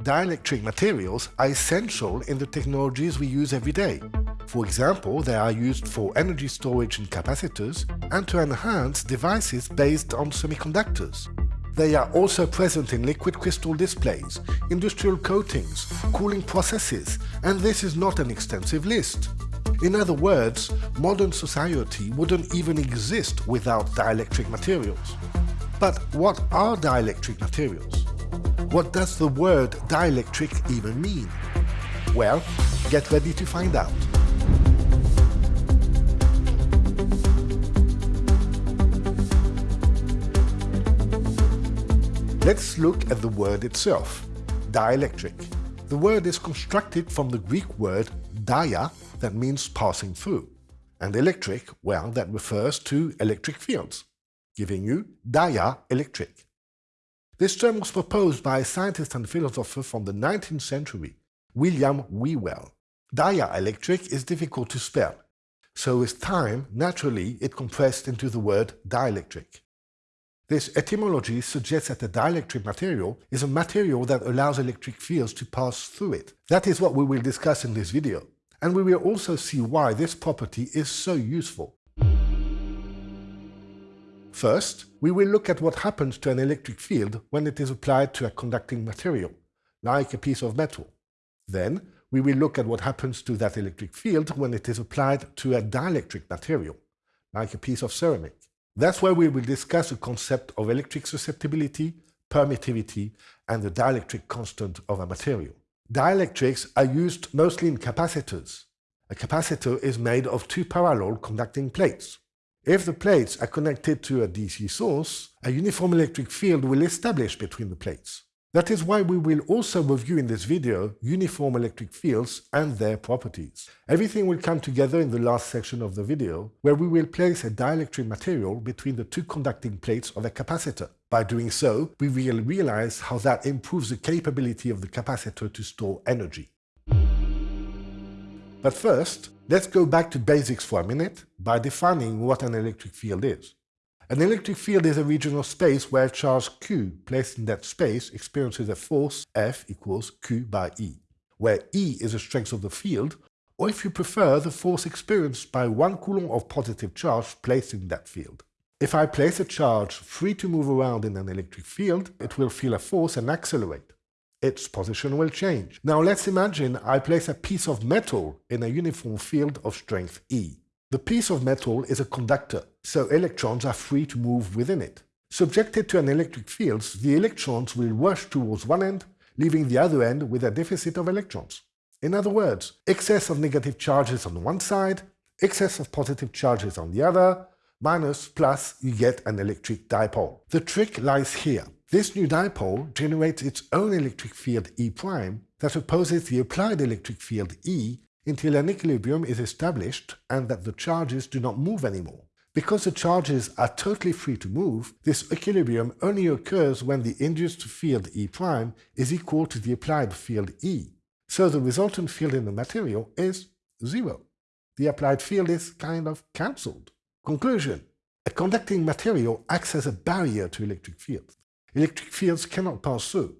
Dielectric materials are essential in the technologies we use every day. For example, they are used for energy storage in capacitors and to enhance devices based on semiconductors. They are also present in liquid crystal displays, industrial coatings, cooling processes, and this is not an extensive list. In other words, modern society wouldn't even exist without dielectric materials. But what are dielectric materials? What does the word dielectric even mean? Well, get ready to find out. Let's look at the word itself, dielectric. The word is constructed from the Greek word dia, that means passing through, and electric, well, that refers to electric fields, giving you dia-electric. This term was proposed by a scientist and philosopher from the 19th century, William Whewell. Dia-electric is difficult to spell, so with time, naturally, it compressed into the word dielectric. This etymology suggests that a dielectric material is a material that allows electric fields to pass through it. That is what we will discuss in this video, and we will also see why this property is so useful. First, we will look at what happens to an electric field when it is applied to a conducting material, like a piece of metal. Then, we will look at what happens to that electric field when it is applied to a dielectric material, like a piece of ceramic. That's where we will discuss the concept of electric susceptibility, permittivity, and the dielectric constant of a material. Dielectrics are used mostly in capacitors. A capacitor is made of two parallel conducting plates. If the plates are connected to a DC source, a uniform electric field will establish between the plates. That is why we will also review in this video uniform electric fields and their properties. Everything will come together in the last section of the video, where we will place a dielectric material between the two conducting plates of a capacitor. By doing so, we will realize how that improves the capability of the capacitor to store energy. But first, let's go back to basics for a minute by defining what an electric field is. An electric field is a region of space where a charge q placed in that space experiences a force F equals q by E, where E is the strength of the field, or if you prefer, the force experienced by one coulomb of positive charge placed in that field. If I place a charge free to move around in an electric field, it will feel a force and accelerate. Its position will change. Now let's imagine I place a piece of metal in a uniform field of strength E. The piece of metal is a conductor, so electrons are free to move within it. Subjected to an electric field, the electrons will rush towards one end, leaving the other end with a deficit of electrons. In other words, excess of negative charges on one side, excess of positive charges on the other, minus, plus, you get an electric dipole. The trick lies here. This new dipole generates its own electric field E' prime that opposes the applied electric field E until an equilibrium is established and that the charges do not move anymore. Because the charges are totally free to move, this equilibrium only occurs when the induced field E' prime is equal to the applied field E. So the resultant field in the material is zero. The applied field is kind of cancelled. Conclusion. A conducting material acts as a barrier to electric fields. Electric fields cannot pass through.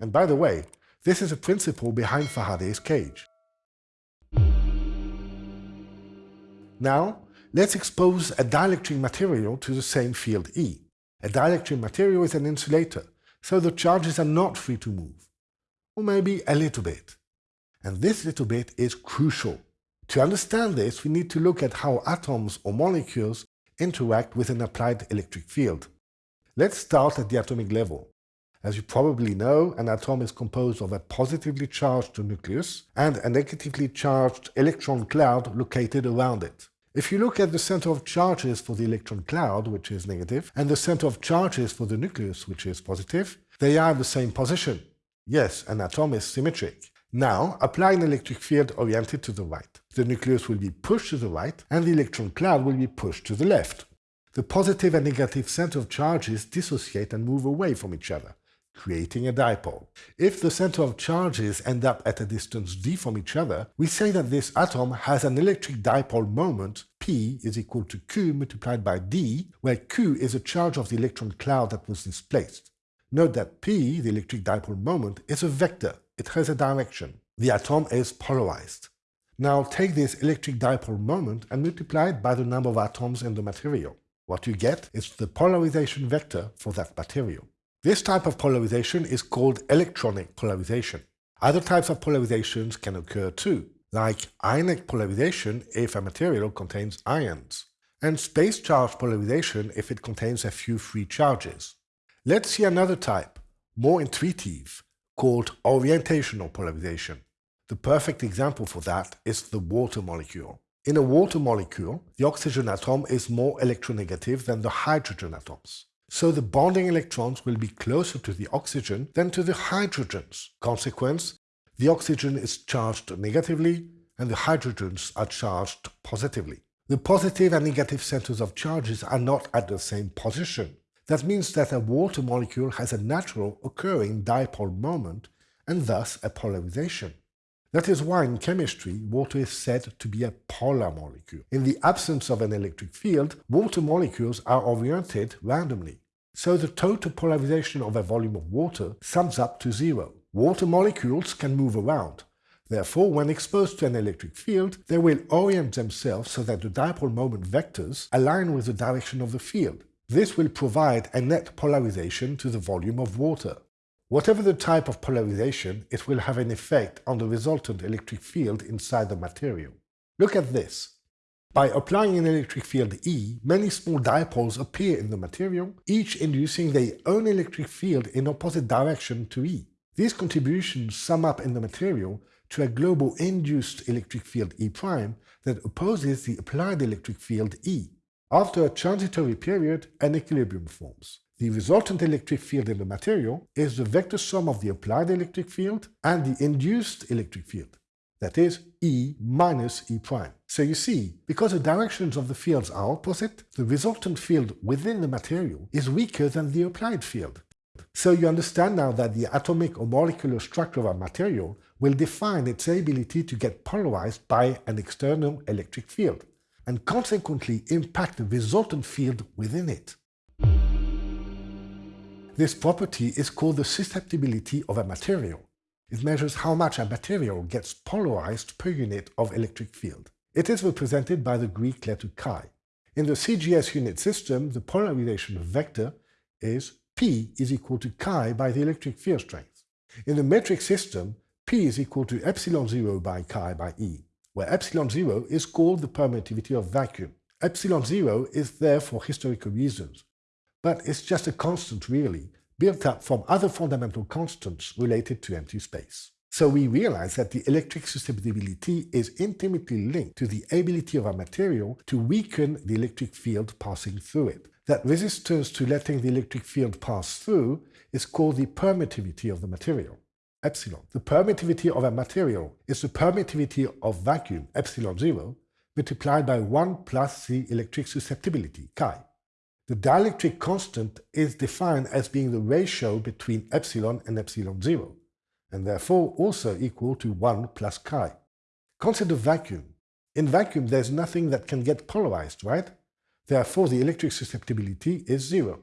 And by the way, this is a principle behind Faraday's cage. Now, let's expose a dielectric material to the same field E. A dielectric material is an insulator, so the charges are not free to move. Or maybe a little bit. And this little bit is crucial. To understand this, we need to look at how atoms or molecules interact with an applied electric field. Let's start at the atomic level. As you probably know, an atom is composed of a positively charged nucleus and a negatively charged electron cloud located around it. If you look at the center of charges for the electron cloud, which is negative, and the center of charges for the nucleus, which is positive, they are in the same position. Yes, an atom is symmetric. Now, apply an electric field oriented to the right. The nucleus will be pushed to the right, and the electron cloud will be pushed to the left. The positive and negative center of charges dissociate and move away from each other creating a dipole. If the center of charges end up at a distance d from each other, we say that this atom has an electric dipole moment P is equal to Q multiplied by d, where Q is the charge of the electron cloud that was displaced. Note that P, the electric dipole moment, is a vector. It has a direction. The atom is polarized. Now take this electric dipole moment and multiply it by the number of atoms in the material. What you get is the polarization vector for that material. This type of polarization is called electronic polarization. Other types of polarizations can occur too, like ionic polarization if a material contains ions, and space charge polarization if it contains a few free charges. Let's see another type, more intuitive, called orientational polarization. The perfect example for that is the water molecule. In a water molecule, the oxygen atom is more electronegative than the hydrogen atoms. So the bonding electrons will be closer to the oxygen than to the hydrogens. Consequence, the oxygen is charged negatively and the hydrogens are charged positively. The positive and negative centers of charges are not at the same position. That means that a water molecule has a natural occurring dipole moment and thus a polarization. That is why in chemistry, water is said to be a polar molecule. In the absence of an electric field, water molecules are oriented randomly. So the total polarization of a volume of water sums up to zero. Water molecules can move around. Therefore, when exposed to an electric field, they will orient themselves so that the dipole moment vectors align with the direction of the field. This will provide a net polarization to the volume of water. Whatever the type of polarization, it will have an effect on the resultant electric field inside the material. Look at this. By applying an electric field E, many small dipoles appear in the material, each inducing their own electric field in opposite direction to E. These contributions sum up in the material to a global induced electric field E' prime that opposes the applied electric field E. After a transitory period, an equilibrium forms. The resultant electric field in the material is the vector sum of the applied electric field and the induced electric field, that is, E minus E prime. So you see, because the directions of the fields are opposite, the resultant field within the material is weaker than the applied field. So you understand now that the atomic or molecular structure of a material will define its ability to get polarized by an external electric field, and consequently impact the resultant field within it. This property is called the susceptibility of a material. It measures how much a material gets polarized per unit of electric field. It is represented by the Greek letter chi. In the CGS unit system, the polarization vector is P is equal to chi by the electric field strength. In the metric system, P is equal to epsilon 0 by chi by E, where epsilon 0 is called the permittivity of vacuum. Epsilon 0 is there for historical reasons, but it's just a constant really, built up from other fundamental constants related to empty space. So we realize that the electric susceptibility is intimately linked to the ability of a material to weaken the electric field passing through it. That resistance to letting the electric field pass through is called the permittivity of the material, epsilon. The permittivity of a material is the permittivity of vacuum, epsilon 0, multiplied by 1 plus the electric susceptibility, chi. The dielectric constant is defined as being the ratio between epsilon and epsilon 0, and therefore also equal to 1 plus chi. Consider vacuum. In vacuum, there's nothing that can get polarized, right? Therefore, the electric susceptibility is 0.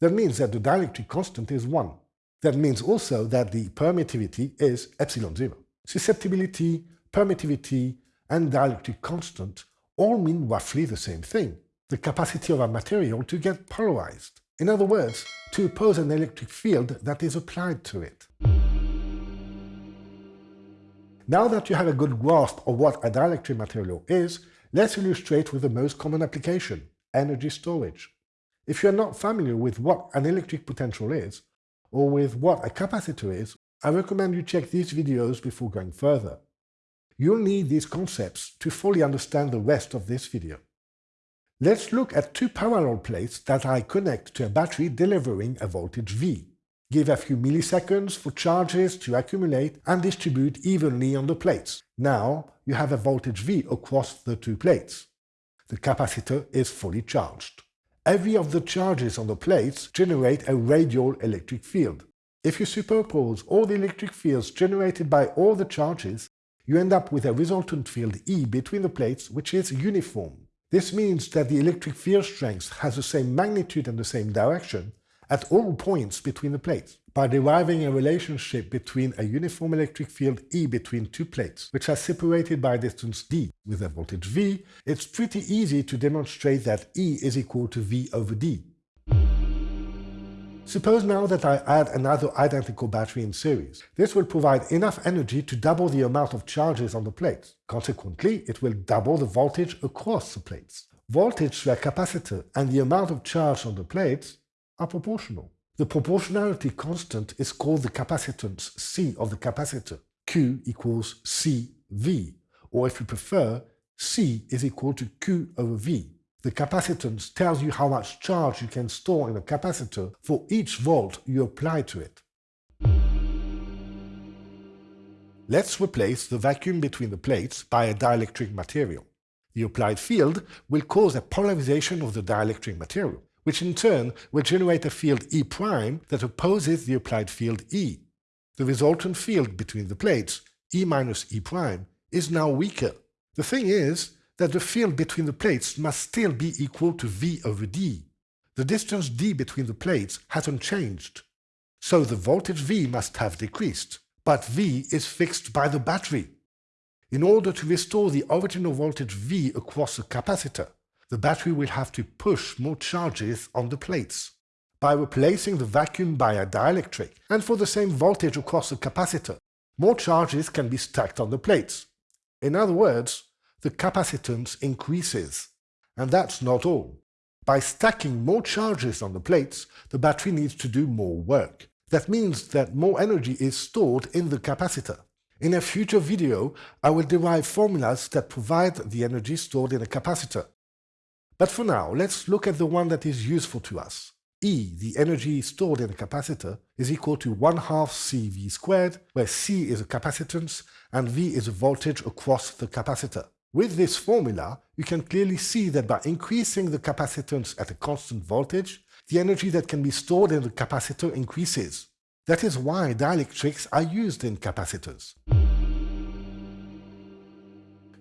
That means that the dielectric constant is 1. That means also that the permittivity is epsilon 0. Susceptibility, permittivity, and dielectric constant all mean roughly the same thing the capacity of a material to get polarized. In other words, to oppose an electric field that is applied to it. Now that you have a good grasp of what a dielectric material is, let's illustrate with the most common application, energy storage. If you're not familiar with what an electric potential is, or with what a capacitor is, I recommend you check these videos before going further. You'll need these concepts to fully understand the rest of this video. Let's look at two parallel plates that I connect to a battery delivering a voltage V. Give a few milliseconds for charges to accumulate and distribute evenly on the plates. Now you have a voltage V across the two plates. The capacitor is fully charged. Every of the charges on the plates generate a radial electric field. If you superpose all the electric fields generated by all the charges, you end up with a resultant field E between the plates which is uniform. This means that the electric field strength has the same magnitude and the same direction at all points between the plates by deriving a relationship between a uniform electric field E between two plates, which are separated by a distance d with a voltage V, it's pretty easy to demonstrate that E is equal to V over d. Suppose now that I add another identical battery in series. This will provide enough energy to double the amount of charges on the plates. Consequently, it will double the voltage across the plates. Voltage through a capacitor and the amount of charge on the plates are proportional. The proportionality constant is called the capacitance C of the capacitor. Q equals CV, or if you prefer, C is equal to Q over V. The capacitance tells you how much charge you can store in a capacitor for each volt you apply to it. Let's replace the vacuum between the plates by a dielectric material. The applied field will cause a polarization of the dielectric material which in turn will generate a field E' that opposes the applied field E. The resultant field between the plates, E minus E', prime, is now weaker. The thing is that the field between the plates must still be equal to V over D. The distance D between the plates hasn't changed. So the voltage V must have decreased, but V is fixed by the battery. In order to restore the original voltage V across the capacitor, the battery will have to push more charges on the plates. By replacing the vacuum by a dielectric, and for the same voltage across the capacitor, more charges can be stacked on the plates. In other words, the capacitance increases. And that's not all. By stacking more charges on the plates, the battery needs to do more work. That means that more energy is stored in the capacitor. In a future video, I will derive formulas that provide the energy stored in a capacitor. But for now, let's look at the one that is useful to us. E, the energy stored in a capacitor, is equal to 1 half CV squared, where C is a capacitance and V is a voltage across the capacitor. With this formula, you can clearly see that by increasing the capacitance at a constant voltage, the energy that can be stored in the capacitor increases. That is why dielectrics are used in capacitors.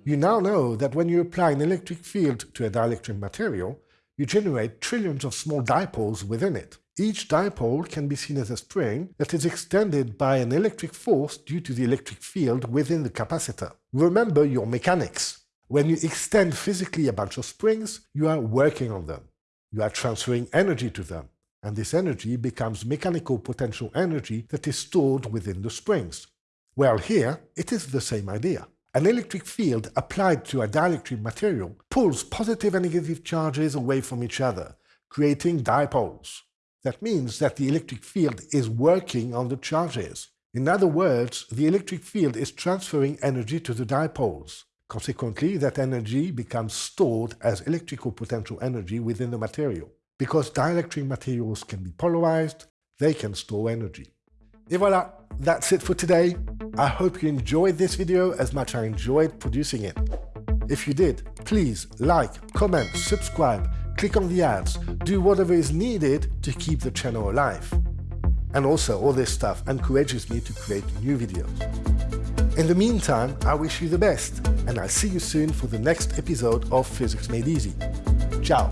You now know that when you apply an electric field to a dielectric material, you generate trillions of small dipoles within it. Each dipole can be seen as a spring that is extended by an electric force due to the electric field within the capacitor. Remember your mechanics. When you extend physically a bunch of springs, you are working on them. You are transferring energy to them, and this energy becomes mechanical potential energy that is stored within the springs. Well, here it is the same idea. An electric field applied to a dielectric material pulls positive and negative charges away from each other, creating dipoles. That means that the electric field is working on the charges. In other words, the electric field is transferring energy to the dipoles. Consequently, that energy becomes stored as electrical potential energy within the material. Because dielectric materials can be polarized, they can store energy. Et voilà, that's it for today. I hope you enjoyed this video as much as I enjoyed producing it. If you did, please like, comment, subscribe, click on the ads, do whatever is needed to keep the channel alive. And also, all this stuff encourages me to create new videos. In the meantime, I wish you the best, and I'll see you soon for the next episode of Physics Made Easy. Ciao!